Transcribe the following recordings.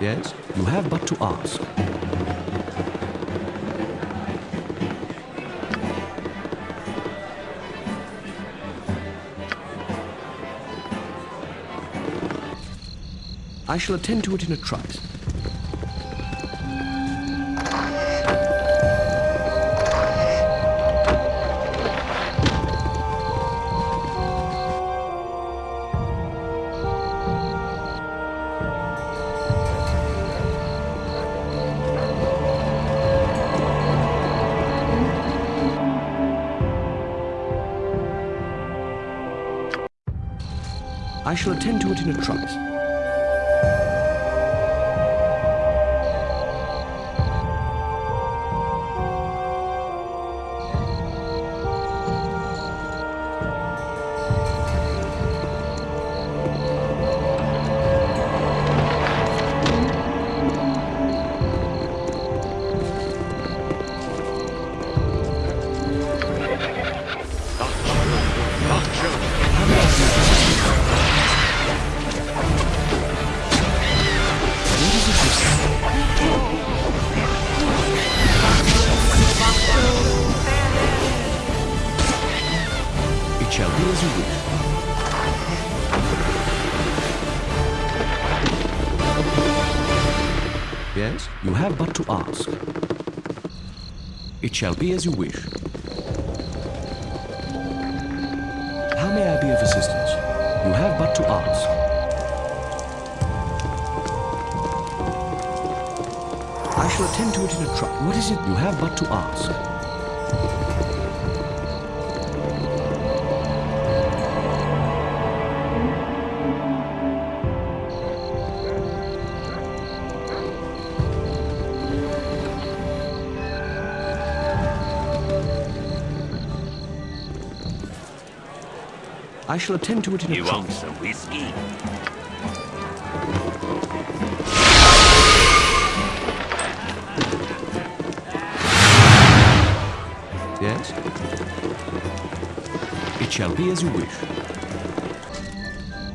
Yes? You have but to ask. I shall attend to it in a trice. I shall attend to it in a trice. It shall be as you wish. How may I be of assistance? You have but to ask. I shall attend to it in a trice. What is it you have but to ask? I shall attend to it in a You trice. want some whiskey? Yes? It shall be as you wish.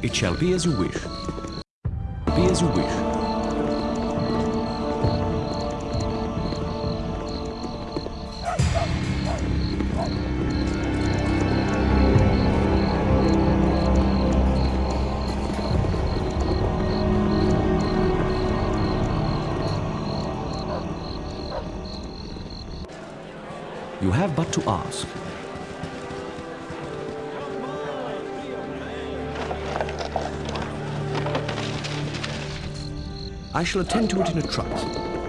It shall be as you wish. Be as you wish. Have but to ask. I shall attend to it in a trice.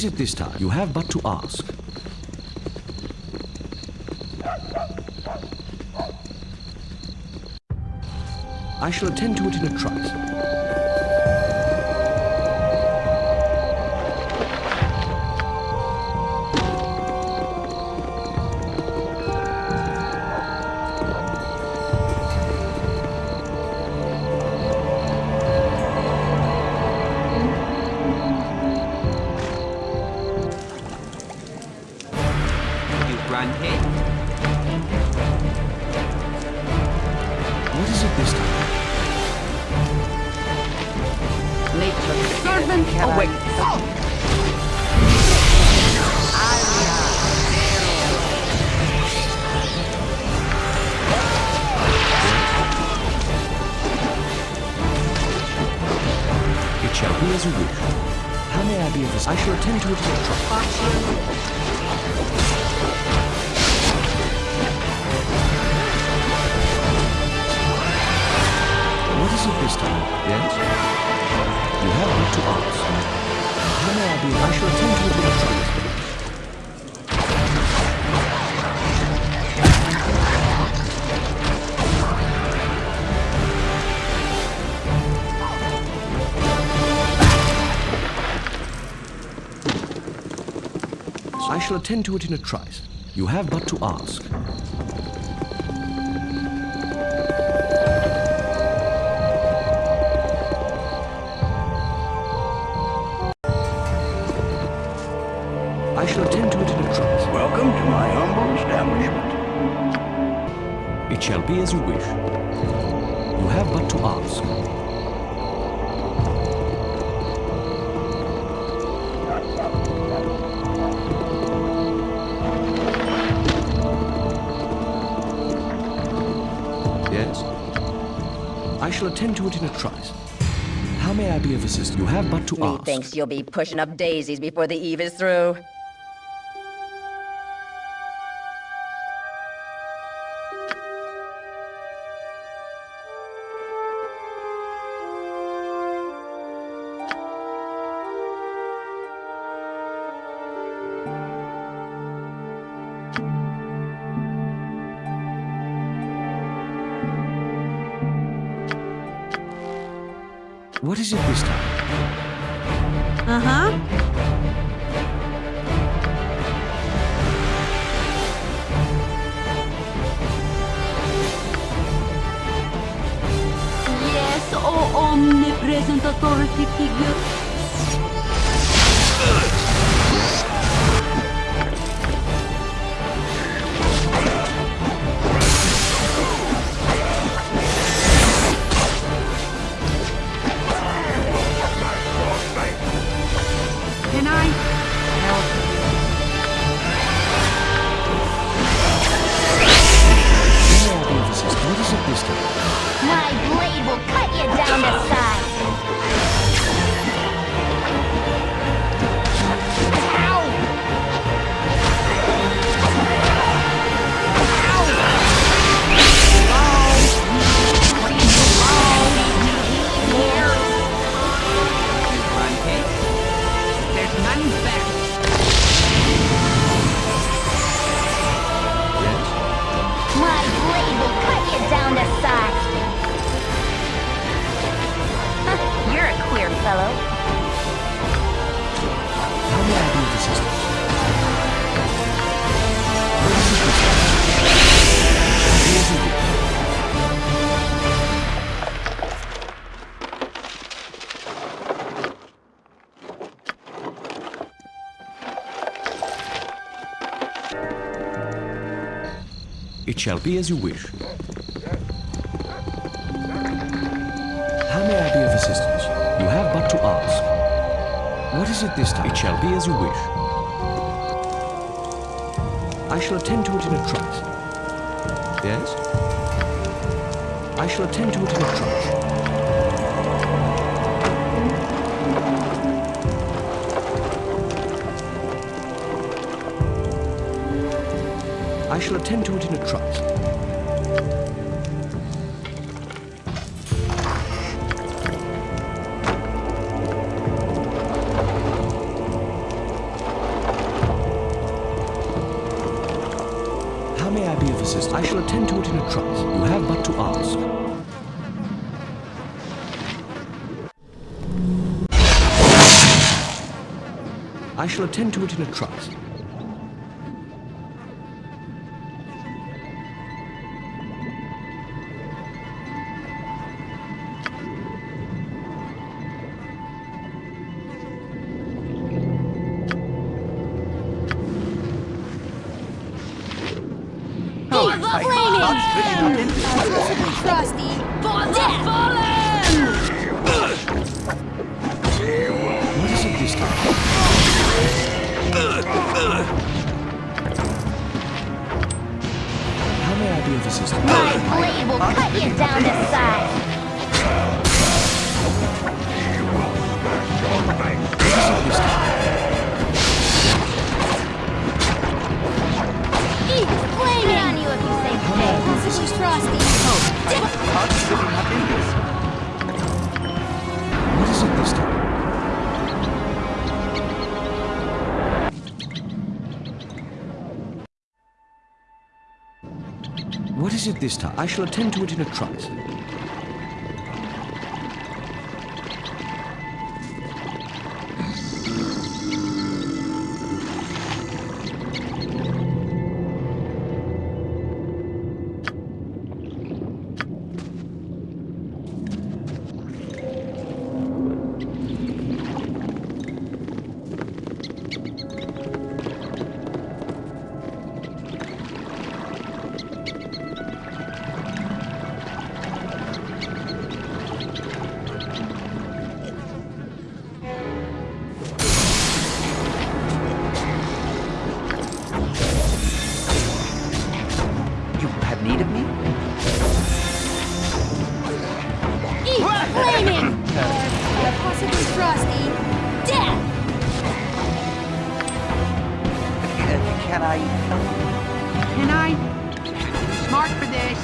Is it this time? You have but to ask. I shall attend to it in a trice. What is it this time? Yes? You have but to ask. How may I be? I shall attend to it in I shall attend to it in a trice. You have but to ask. I shall attend to it in a trice. Welcome to my humble establishment. It shall be as you wish. You have but to ask. Shall attend to it in a trice. How may I be of assistance? You have but to ask. Methinks you'll be pushing up daisies before the eve is through. What is it this time? Uh-huh. Yes, oh omnipresent authority figure. Cut It shall be as you wish. How may I be of assistance? You have but to ask. What is it this time? It shall be as you wish. I shall attend to it in a trice. Yes? I shall attend to it in a trice. I shall attend to it in a trice. How may I be of assistance? I shall attend to it in a trice. You have but to ask. I shall attend to it in a trice. How may I be of assistance? My blade will cut you down to size. Is it this time? Eat you if you say How may I be so. of assistance? Frosty. What is it this time? It this time? I shall attend to it in a trice. I'm too smart for this.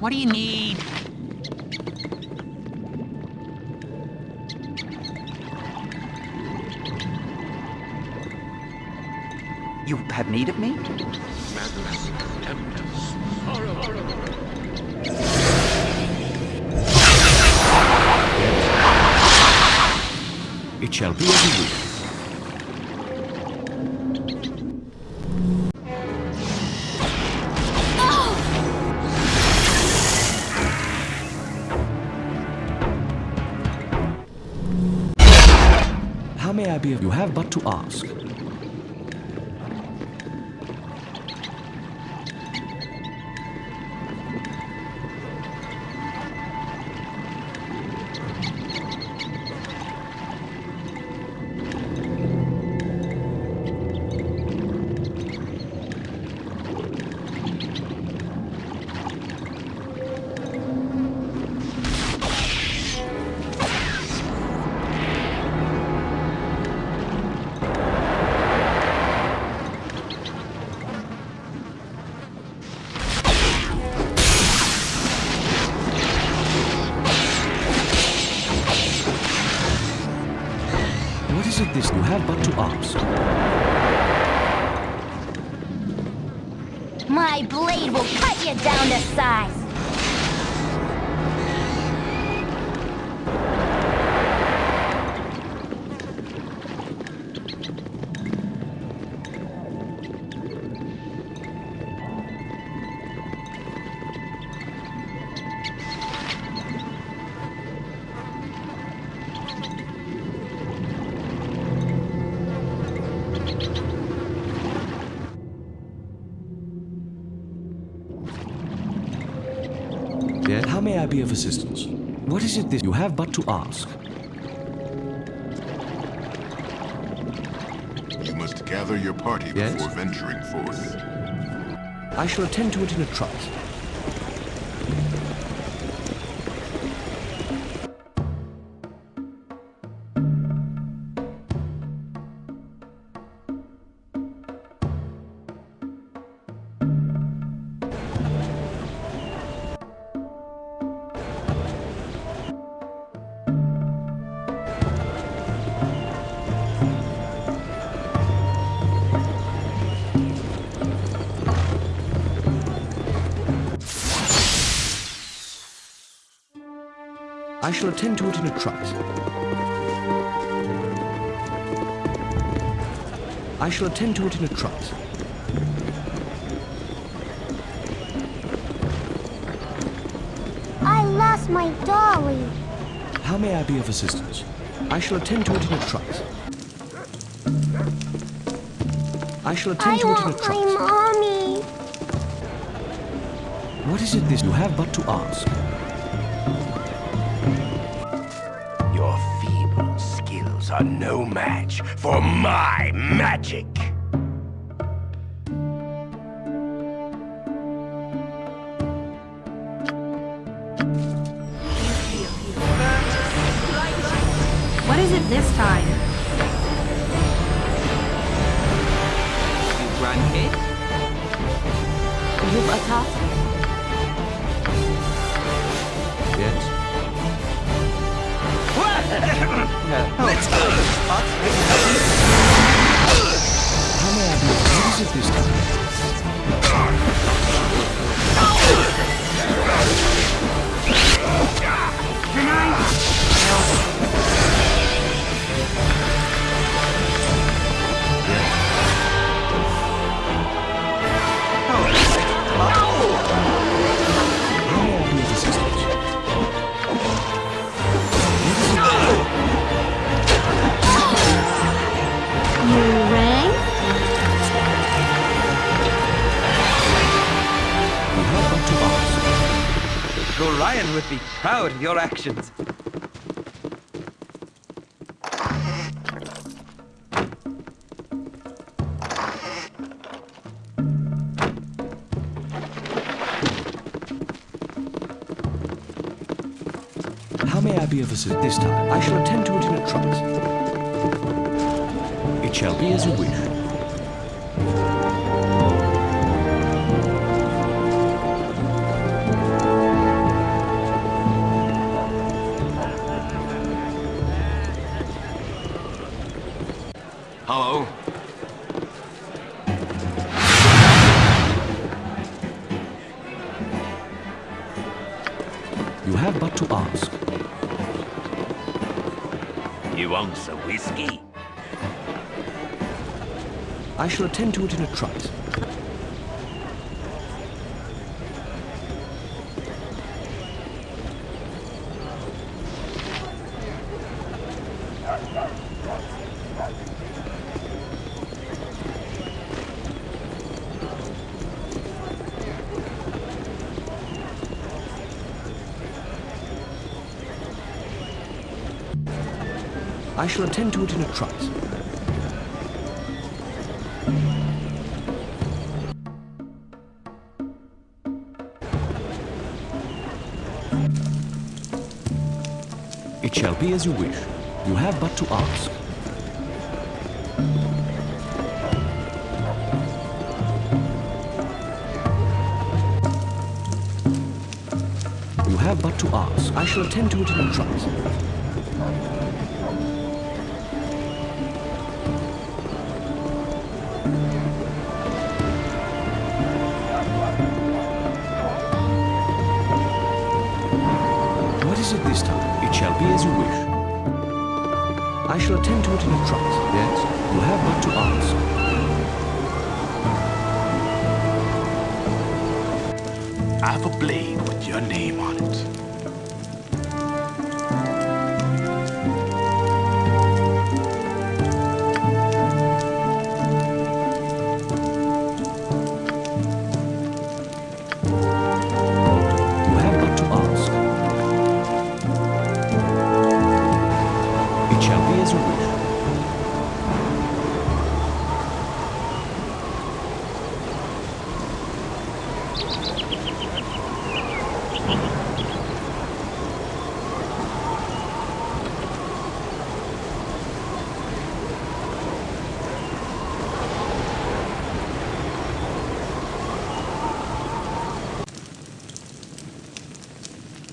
What do you need? You have need of me? It shall be as you wish. To ask. My blade will cut you down to size. Be of assistance? What is it this you have but to ask? You must gather your party Yes? before venturing forth. I shall attend to it in a trice. Shall attend to it in a trice. I shall attend to it in a trice. I lost my dolly. How may I be of assistance? I shall attend to it in a trice. I shall attend I to it in a want my mommy. What is it this you have but to ask? Are no match for my magic. Be of assistance this time? I shall attend to it in a trice. It shall be as you wish. Shall attend to it in a trice. I shall attend to it in a trice. Shall be as you wish. You have but to ask. You have but to ask. I shall attend to it in a trice. Be as you wish. I shall attend to it in a trice. Yes? You have but to ask. I've a blade with your name on it.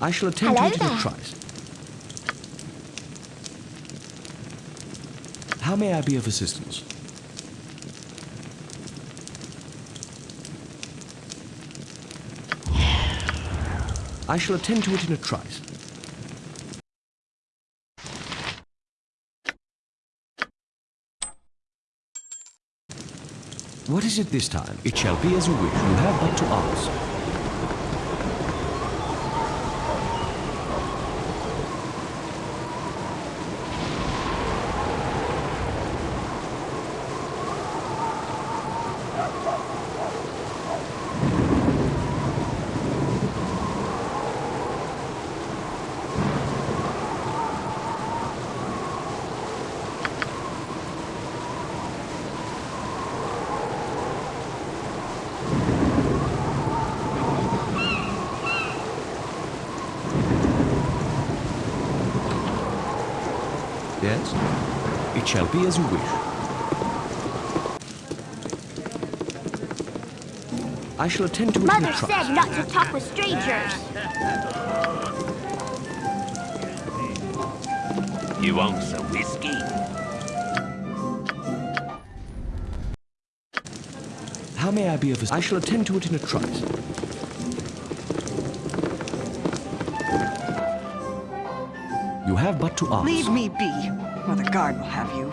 I shall attend Hello to it in a trice. How may I be of assistance? I shall attend to it in a trice. What is it this time? It shall be as you wish. You have but to ask. Yes? It shall be as you wish. I shall attend to it in Mother a trice. said not to talk with strangers. You want some whiskey? How may I be of assistance? I shall attend to it in a trice. You have but to ask. Leave me be, or the guard will have you.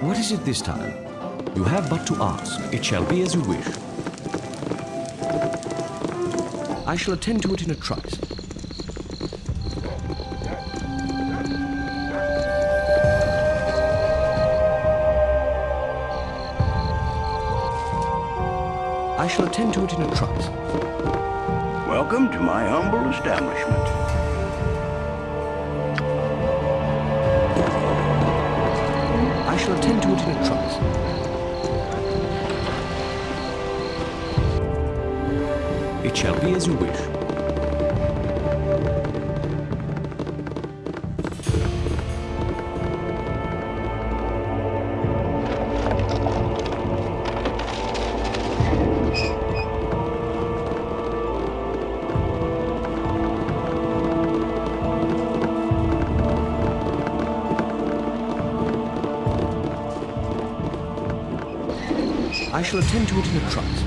What is it this time? You have but to ask. It shall be as you wish. I shall attend to it in a trice. I shall attend to it in a trice. Welcome to my humble establishment. I shall attend to it in a trice. It shall be as you wish. Shall attend to it in a trice.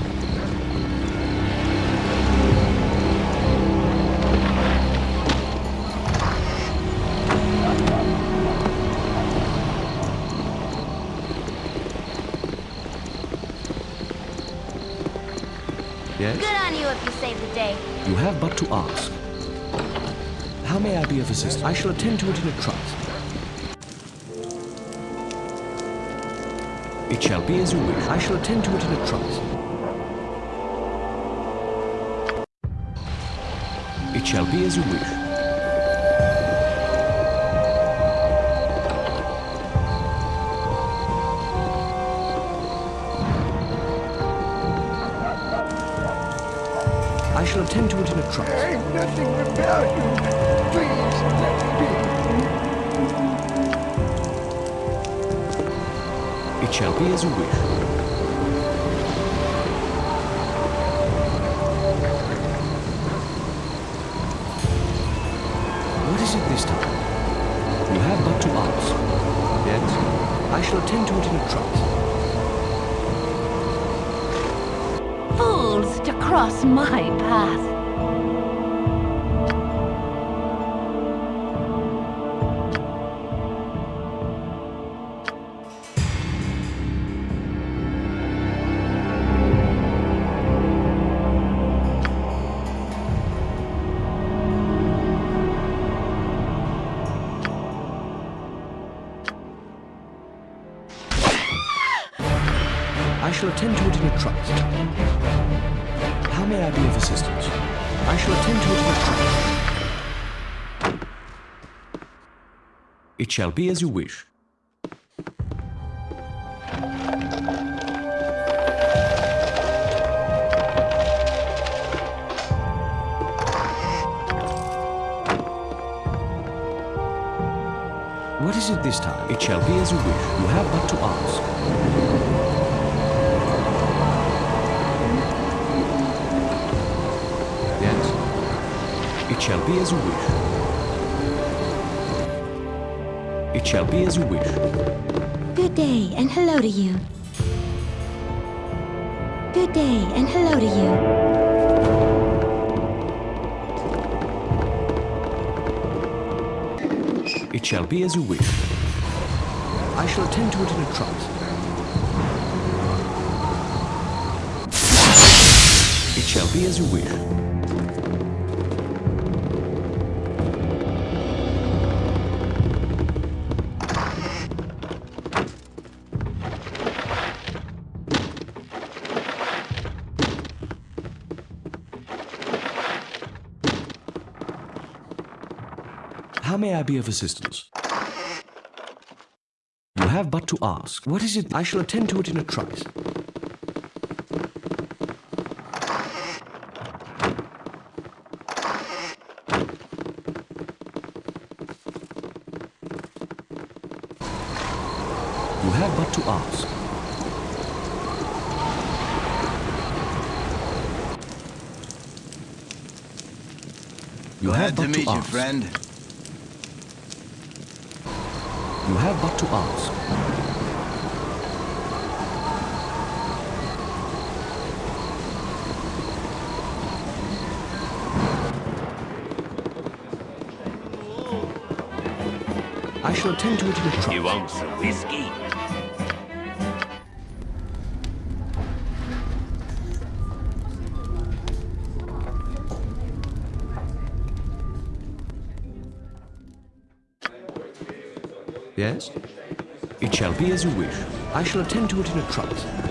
Yes? Good on you if you save the day. You have but to ask. How may I be of assistance? I shall attend to it in a trice. Shall be as you wish. I shall attend to it in a trice. It shall be as you wish. I shall attend to it in a trice. Nothing about you. Please shall be as you wish. What is it this time? You have but to ask. Yes? I shall attend to it in a trice. Fools to cross my path. Shall be as you wish. What is it this time? It shall be as you wish. You have but to ask. Yes? It shall be as you wish. It shall be as you wish. Good day and hello to you. Good day and hello to you. It shall be as you wish. I shall attend to it in a trice. It shall be as you wish. May I be of assistance? You have but to ask. What is it? I shall attend to it in a trice. You have but to ask. You have Glad to but meet ask. friend. You but to ask. I shall attend to it in a trice. You want some whiskey? Shall be as you wish. I shall attend to it in a trice.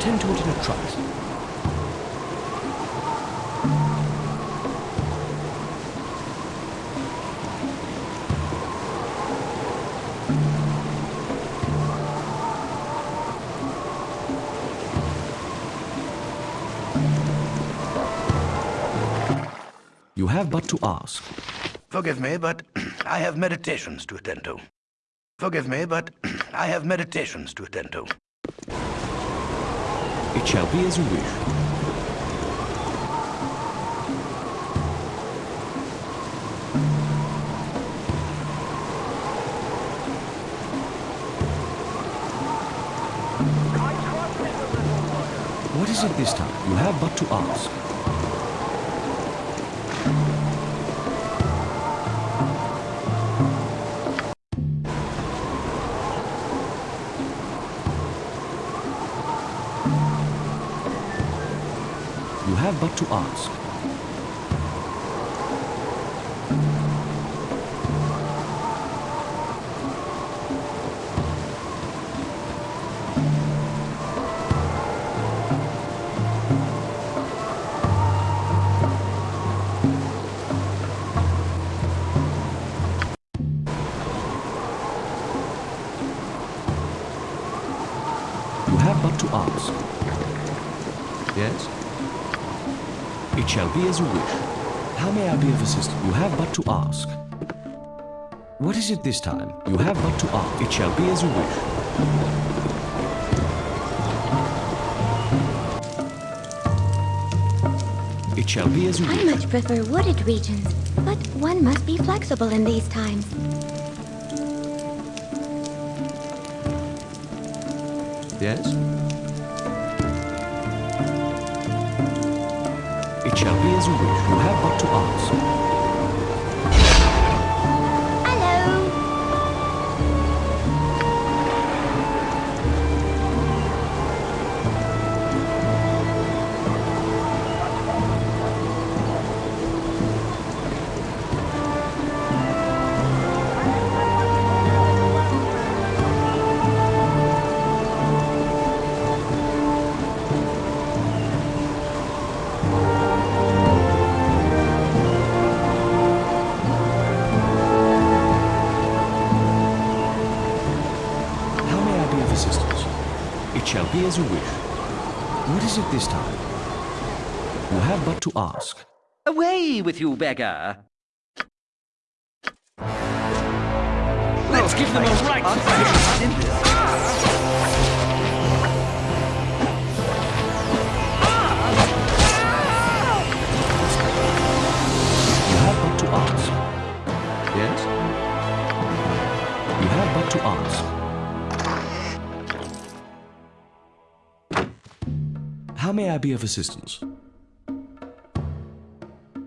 attend to it in a trice. You have but to ask. Forgive me, but I have meditations to attend to. Forgive me, but I have meditations to attend to. It shall be as you wish. What is it this time? You have but to ask. but to ask. Be as you wish. How may I be of assistance? You have but to ask. What is it this time? You have but to ask. It shall be as you wish. It shall be as you wish. I much prefer wooded regions, but one must be flexible in these times. Yes? Shall be as you wish. You have but to ask. As you wish. What is it this time? You have but to ask. Away with you, beggar! Let's give them a right be of assistance?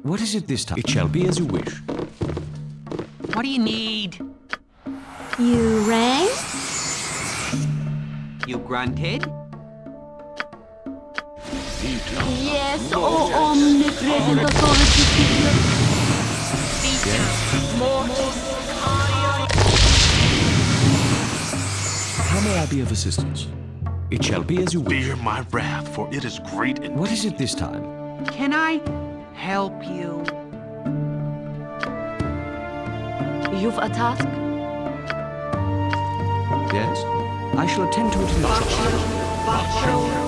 What is it this time? It shall be as you wish. What do you need? You rang? You grunted? Yes, oh omnipresent authority figure. How may I be of assistance? It shall be as you wish. Fear my wrath, for it is great and What is it this time? Can I help you? You've a task? Yes? I shall attend to it in a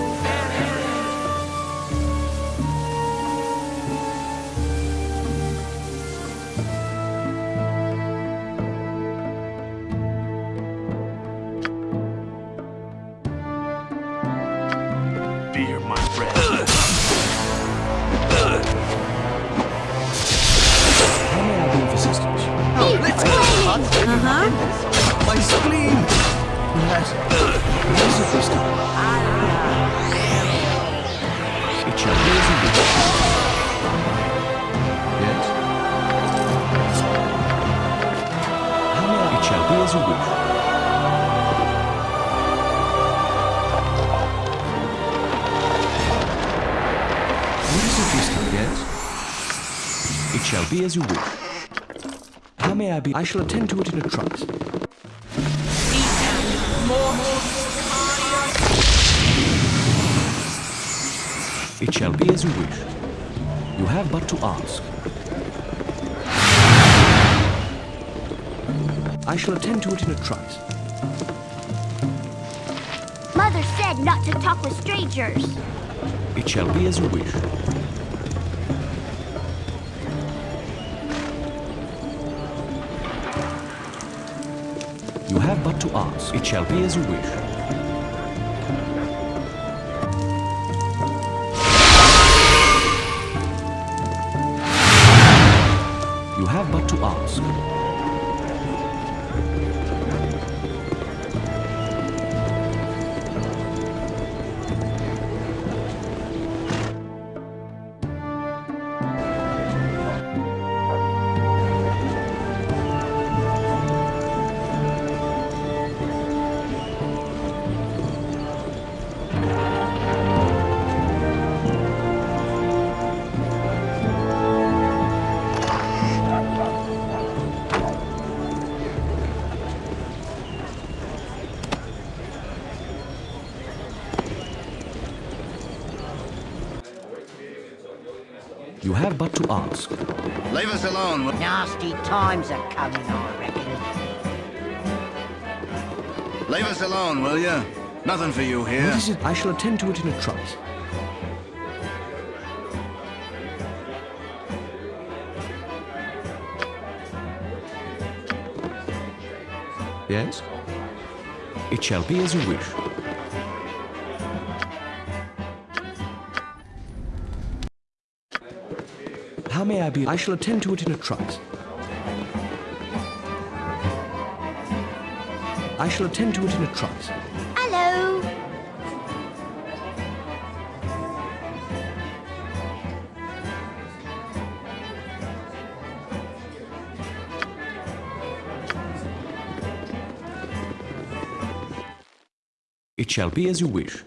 Yes? It shall be as you wish. How may I be? I shall attend to it in a trice. It shall be as you wish. You have but to ask. I shall attend to it in a trice. Mother said not to talk with strangers. It shall be as you wish. Have but to ask. It shall be as you wish. nasty times are coming, I reckon. Leave us alone, will you? Nothing for you here. What is it? I shall attend to it in a trice. Yes? It shall be as you wish. How may I be? I shall attend to it in a trice. I shall attend to it in a trice. Hello. It shall be as you wish.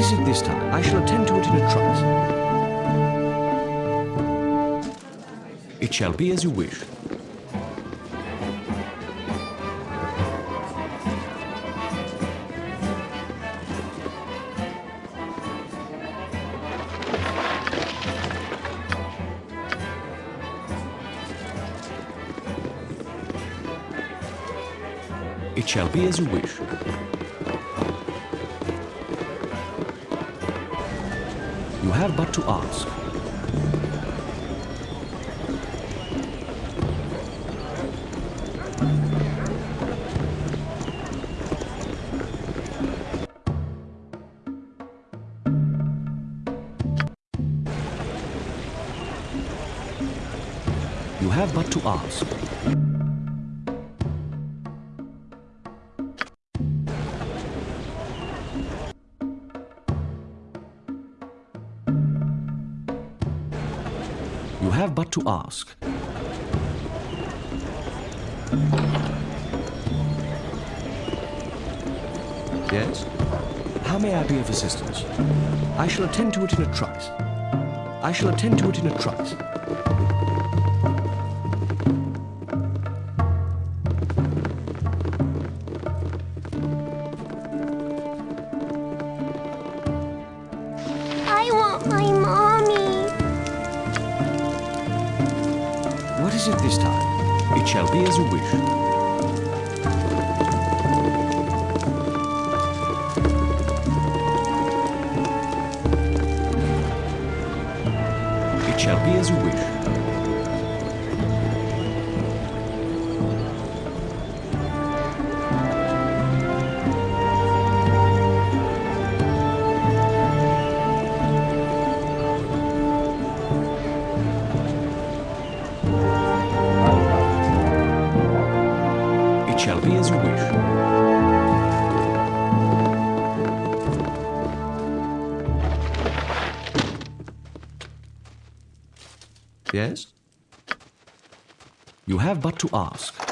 Is it this time? I shall attend to it in a trice. It shall be as you wish. It shall be as you wish. Have but to ask. You have but to ask. Ask. Yes? How may I be of assistance? I shall attend to it in a trice. I shall attend to it in a trice. Is it this time? It shall be as you wish. It shall be as you wish. Have but to ask.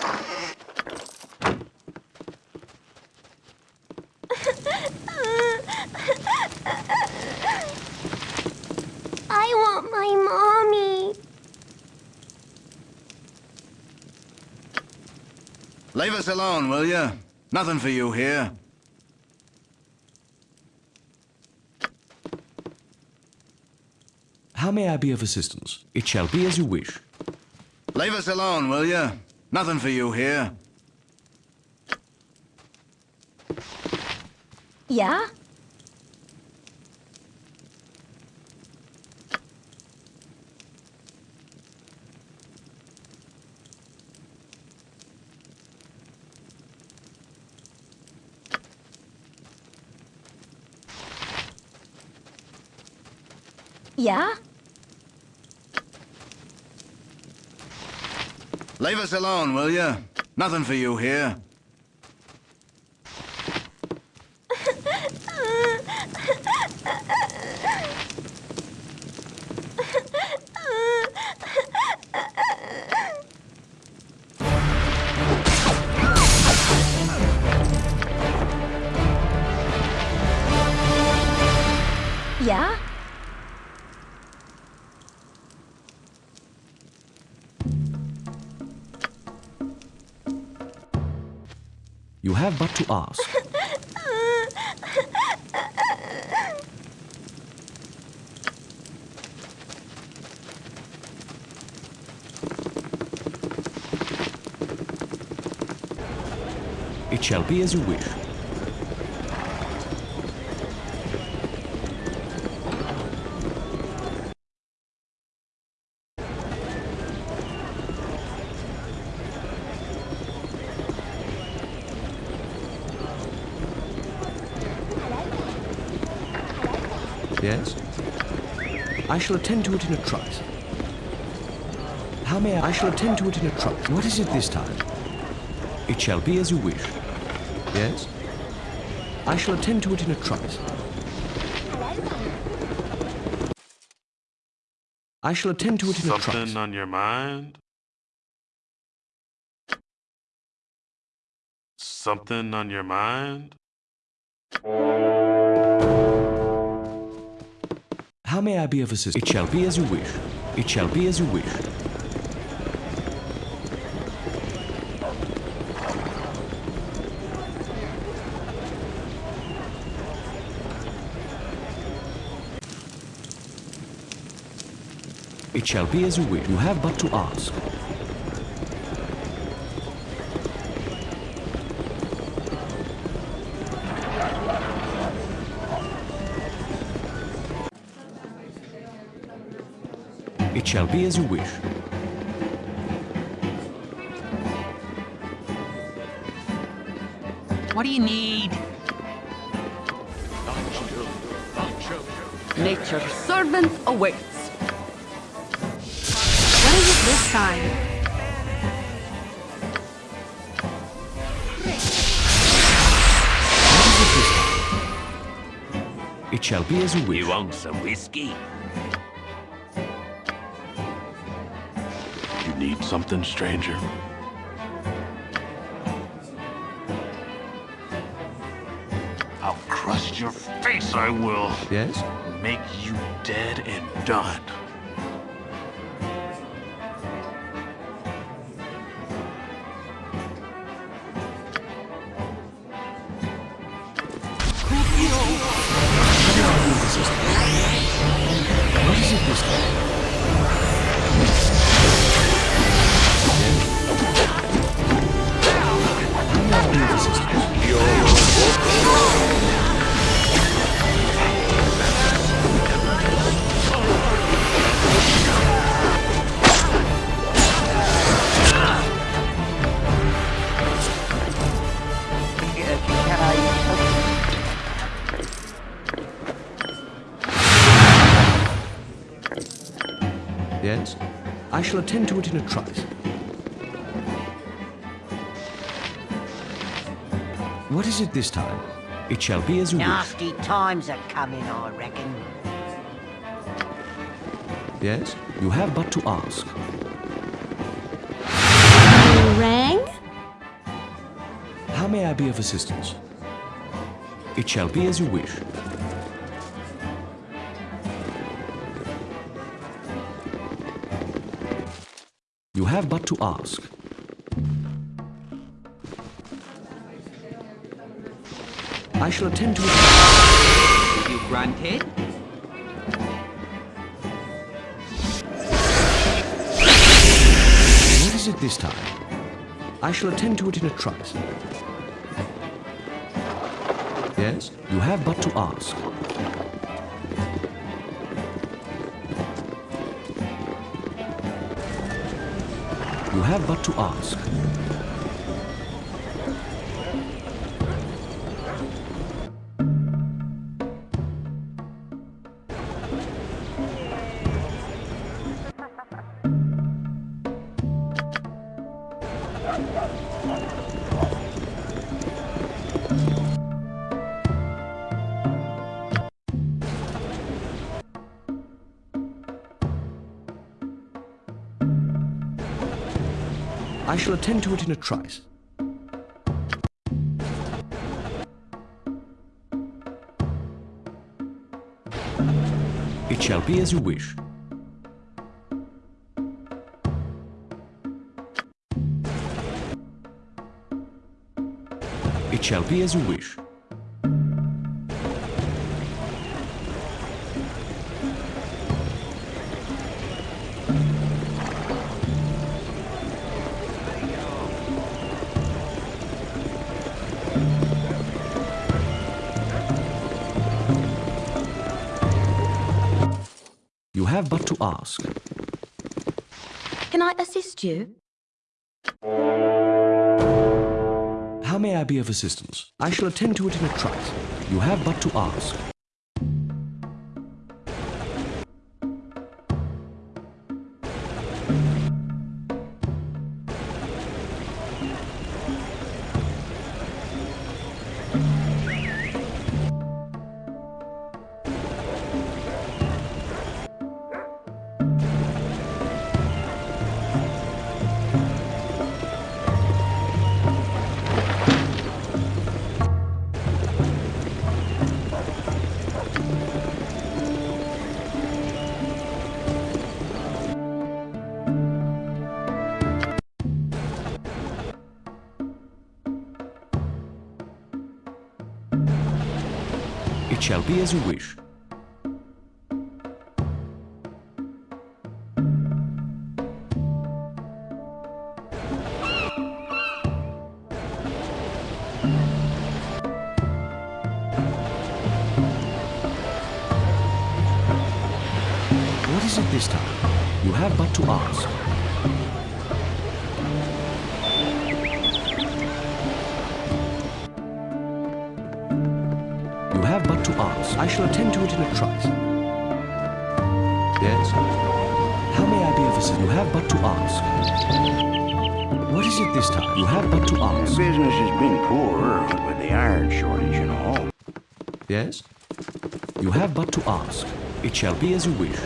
I want my mommy. Leave us alone, will you? Nothing for you here. How may I be of assistance? It shall be as you wish. Leave us alone, will you? Nothing for you here. Yeah? Yeah? Leave us alone, will you? Nothing for you here. Have but to ask. It shall be as you wish. I shall attend to it in a trice. How may I? I shall attend to it in a trice. What is it this time? It shall be as you wish. Yes? I shall attend to it in a trice. I shall attend to it in a trice. Something on your mind? Something on your mind? How may I be of assistance? It shall be as you wish. It shall be as you wish. It shall be as you wish. You have but to ask. Shall be as you wish. What do you need? Nature's servant awaits. What is it this time? What is it? It shall be as you wish. You want some whiskey? Need something, stranger? I'll crush your face, I will. Yes? Make you dead and done. Shall attend to it in a trice. What is it this time? It shall be as you wish. Nasty times are coming, I reckon. Yes? You have but to ask. You rang? How may I be of assistance? It shall be as you wish. Ask. I shall attend to it. You granted? What is it this time? I shall attend to it in a trice. Yes? You have but to ask. You have but to ask. Shall attend to it in a trice. It shall be as you wish. It shall be as you wish. Ask. Can I assist you? How may I be of assistance? I shall attend to it in a trice. You have but to ask. Be as you wish. Have but to ask. It shall be as you wish.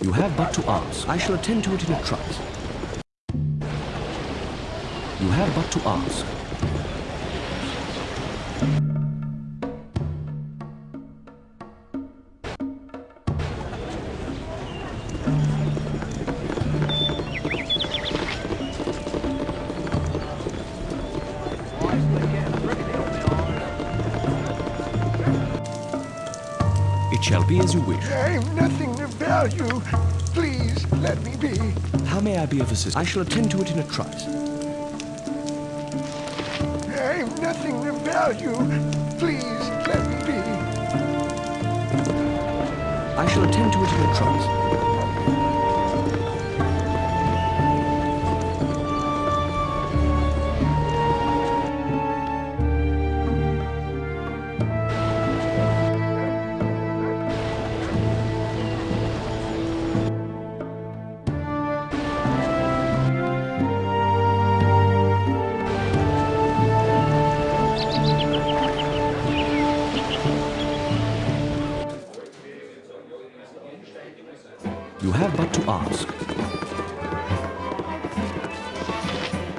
You have but to ask. I shall attend to it in a trice. You have but to ask. As you wish. I'm nothing of value. Please let me be. How may I be of assistance? I shall attend to it in a trice. I'm nothing of value. Please let me be. I shall attend to it in a trice.